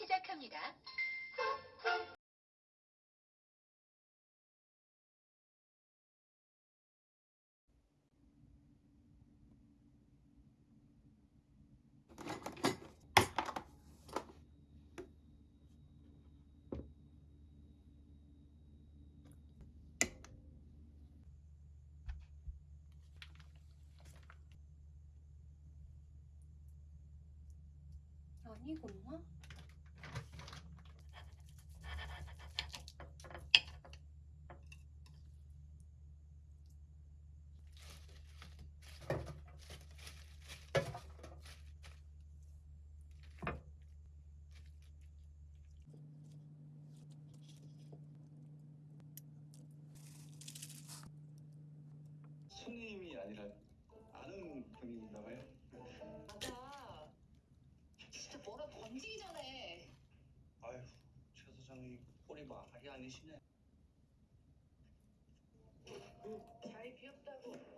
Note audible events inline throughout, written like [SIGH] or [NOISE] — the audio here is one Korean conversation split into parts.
시작합니다. 아니구나. 손님이 아니라 아는 분인가 봐요. 맞아. 진짜 뭐라 던지기 전에. 아휴, 최 사장님 꼴이 말이 아니시네. 자리 비었다고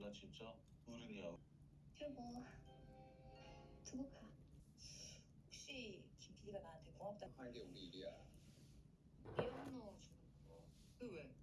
연수 나 진짜 어른이야. 여보, 두고 가. 혹시 김 PD가 나한테 고맙다. 하는 게 우리 일이야. 거. 그 왜?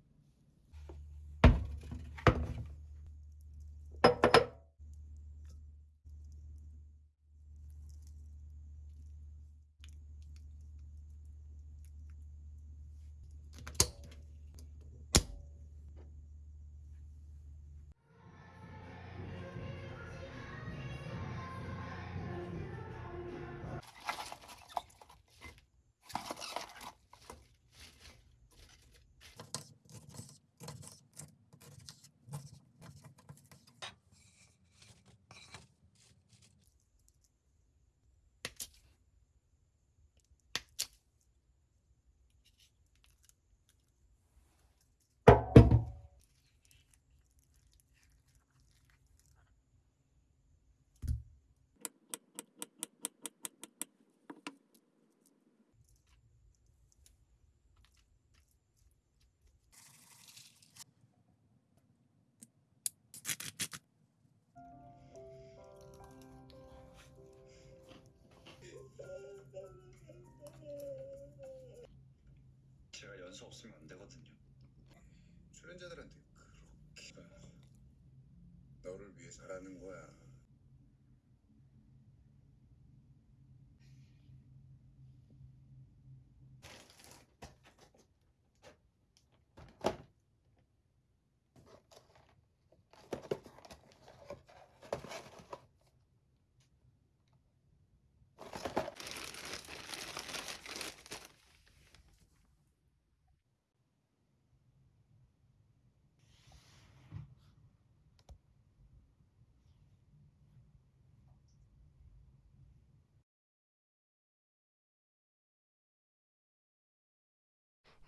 연수 없으면 안 되거든요. 출연자들한테 그렇게 너를 위해서라는 거야.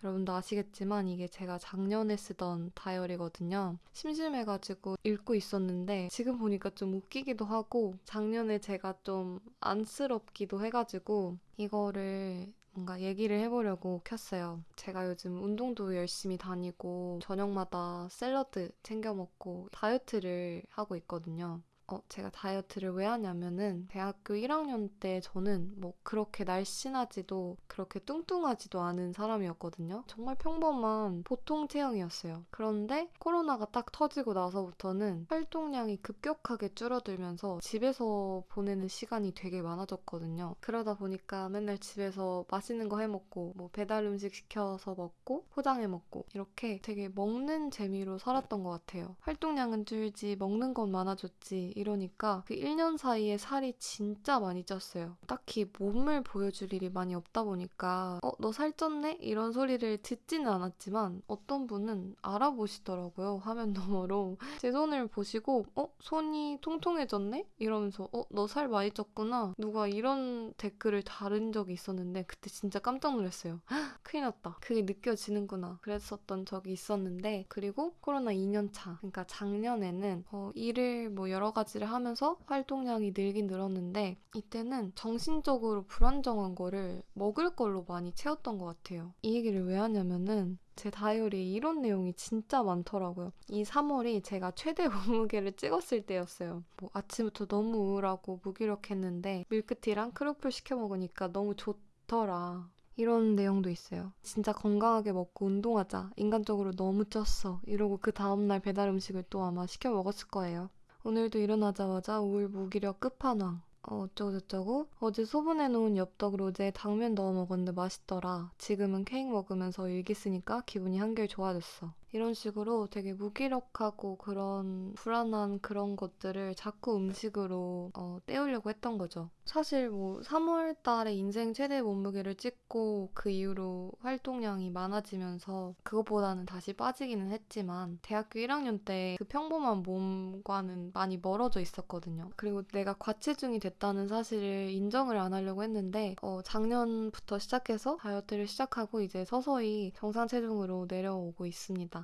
여러분도 아시겠지만 이게 제가 작년에 쓰던 다이어리거든요. 심심해가지고 읽고 있었는데 지금 보니까 좀 웃기기도 하고 작년에 제가 좀 안쓰럽기도 해가지고 이거를 뭔가 얘기를 해보려고 켰어요. 제가 요즘 운동도 열심히 다니고 저녁마다 샐러드 챙겨 먹고 다이어트를 하고 있거든요. 어, 제가 다이어트를 왜 하냐면은 대학교 1학년 때 저는 뭐 그렇게 날씬하지도 그렇게 뚱뚱하지도 않은 사람이었거든요. 정말 평범한 보통 체형이었어요. 그런데 코로나가 딱 터지고 나서부터는 활동량이 급격하게 줄어들면서 집에서 보내는 시간이 되게 많아졌거든요. 그러다 보니까 맨날 집에서 맛있는 거 해 먹고 뭐 배달 음식 시켜서 먹고 포장해 먹고 이렇게 되게 먹는 재미로 살았던 것 같아요. 활동량은 줄지 먹는 건 많아졌지 이러니까 그 1년 사이에 살이 진짜 많이 쪘어요. 딱히 몸을 보여줄 일이 많이 없다 보니까 어, 너 살쪘네? 이런 소리를 듣지는 않았지만 어떤 분은 알아보시더라고요. 화면 너머로. [LAUGHS] 제 손을 보시고 어? 손이 통통해졌네? 이러면서 어? 너 살 많이 쪘구나. 누가 이런 댓글을 다른 적이 있었는데 그때 진짜 깜짝 놀랐어요. 헉, [LAUGHS] 큰일 났다. 그게 느껴지는구나. 그랬었던 적이 있었는데 그리고 코로나 2년 차. 그러니까 작년에는 어, 일을 뭐 여러 가지 를 하면서 활동량이 늘긴 늘었는데 이때는 정신적으로 불안정한 거를 먹을 걸로 많이 채웠던 것 같아요. 이 얘기를 왜 하냐면은 제 다이어리에 이런 내용이 진짜 많더라고요. 이 3월이 제가 최대 [LAUGHS] 몸무게를 찍었을 때였어요. 뭐 아침부터 너무 우울하고 무기력했는데 밀크티랑 크로플 시켜 먹으니까 너무 좋더라. 이런 내용도 있어요. 진짜 건강하게 먹고 운동하자. 인간적으로 너무 쪘어. 이러고 그 다음날 배달 음식을 또 아마 시켜 먹었을 거예요. 오늘도 일어나자마자 우울 무기력 끝판왕. 어, 어쩌고저쩌고 어제 소분해놓은 엽떡 로제에 당면 넣어 먹었는데 맛있더라. 지금은 케이크 먹으면서 일기 쓰니까 기분이 한결 좋아졌어. 이런 식으로 되게 무기력하고 그런 불안한 그런 것들을 자꾸 음식으로 어, 때우려고 했던 거죠. 사실 뭐 3월 달에 인생 최대 몸무게를 찍고 그 이후로 활동량이 많아지면서 그것보다는 다시 빠지기는 했지만 대학교 1학년 때 그 평범한 몸과는 많이 멀어져 있었거든요. 그리고 내가 과체중이 됐다는 사실을 인정을 안 하려고 했는데 어, 작년부터 시작해서 다이어트를 시작하고 이제 서서히 정상 체중으로 내려오고 있습니다.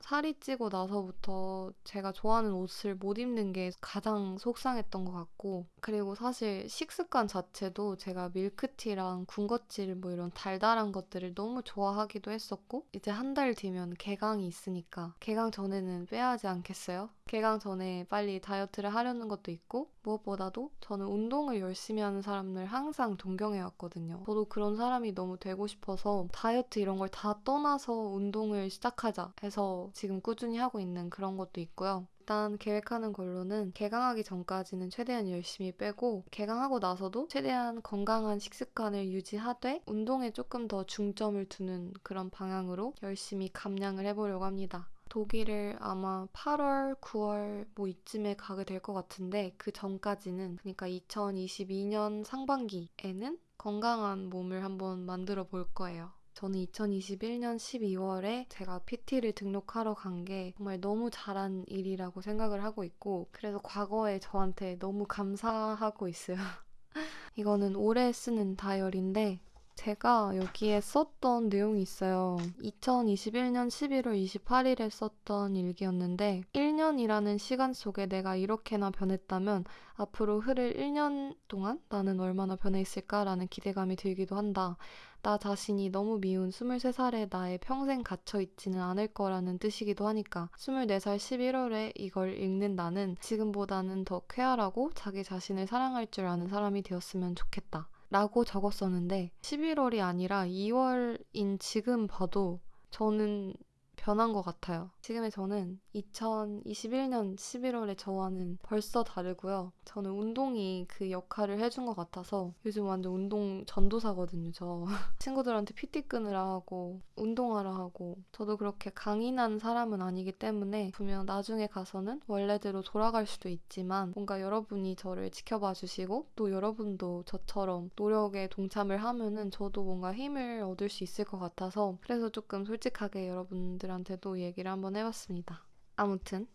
살이 찌고 나서부터 제가 좋아하는 옷을 못 입는 게 가장 속상했던 것 같고 그리고 사실 식습관 자체도 제가 밀크티랑 군것질 뭐 이런 달달한 것들을 너무 좋아하기도 했었고 이제 한 달 뒤면 개강이 있으니까 개강 전에는 빼야 하지 않겠어요? 개강 전에 빨리 다이어트를 하려는 것도 있고 무엇보다도 저는 운동을 열심히 하는 사람을 항상 동경해 왔거든요. 저도 그런 사람이 너무 되고 싶어서 다이어트 이런 걸 다 떠나서 운동을 시작하자 해서 지금 꾸준히 하고 있는 그런 것도 있고요. 일단 계획하는 걸로는 개강하기 전까지는 최대한 열심히 빼고 개강하고 나서도 최대한 건강한 식습관을 유지하되 운동에 조금 더 중점을 두는 그런 방향으로 열심히 감량을 해보려고 합니다. 독일을 아마 8월, 9월 뭐 이쯤에 가게 될 것 같은데 그 전까지는 그러니까 2022년 상반기에는 건강한 몸을 한번 만들어 볼 거예요. 저는 2021년 12월에 제가 PT를 등록하러 간 게 정말 너무 잘한 일이라고 생각을 하고 있고 그래서 과거에 저한테 너무 감사하고 있어요. [LAUGHS] 이거는 올해 쓰는 다이어리인데 제가 여기에 썼던 내용이 있어요. 2021년 11월 28일에 썼던 일기였는데 1년이라는 시간 속에 내가 이렇게나 변했다면 앞으로 흐를 1년 동안 나는 얼마나 변해 있을까라는 기대감이 들기도 한다. 나 자신이 너무 미운 23살의 나의 평생 갇혀 있지는 않을 거라는 뜻이기도 하니까 24살 11월에 이걸 읽는 나는 지금보다는 더 쾌활하고 자기 자신을 사랑할 줄 아는 사람이 되었으면 좋겠다. 라고 적었었는데 11월이 아니라 2월인 지금 봐도 저는 변한 것 같아요. 지금의 저는 2021년 11월의 저와는 벌써 다르고요. 저는 운동이 그 역할을 해준 것 같아서 요즘 완전 운동 전도사거든요, 저. [LAUGHS] 친구들한테 PT 끊으라 하고, 운동하라 하고, 저도 그렇게 강인한 사람은 아니기 때문에 분명 나중에 가서는 원래대로 돌아갈 수도 있지만 뭔가 여러분이 저를 지켜봐 주시고 또 여러분도 저처럼 노력에 동참을 하면은 저도 뭔가 힘을 얻을 수 있을 것 같아서 그래서 조금 솔직하게 여러분들 한테도 얘기를 한번 해봤습니다. 아무튼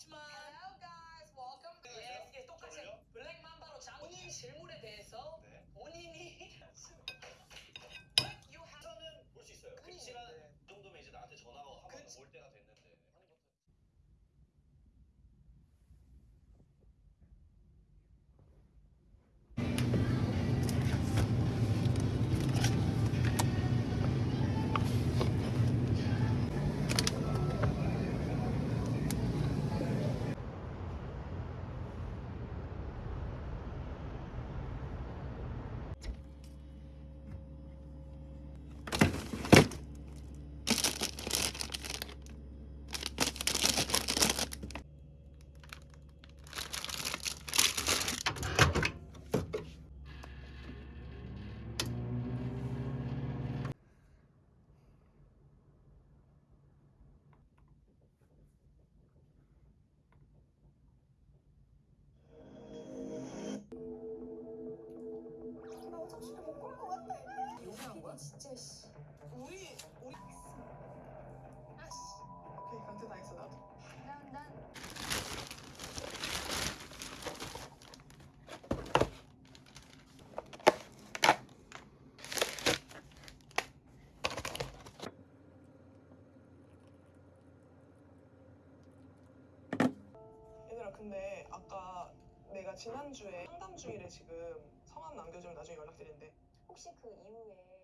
없지만 Hello guys, welcome. Yes, yes, 똑같이 블랙 맘바로 장 본인 질문에 대해서 네. 본인이 [LAUGHS] have 저는 볼 수 있어요. 백 지난주에 상담 중이래 지금. 성함 남겨주면 나중에 연락드린대 혹시 그 이후에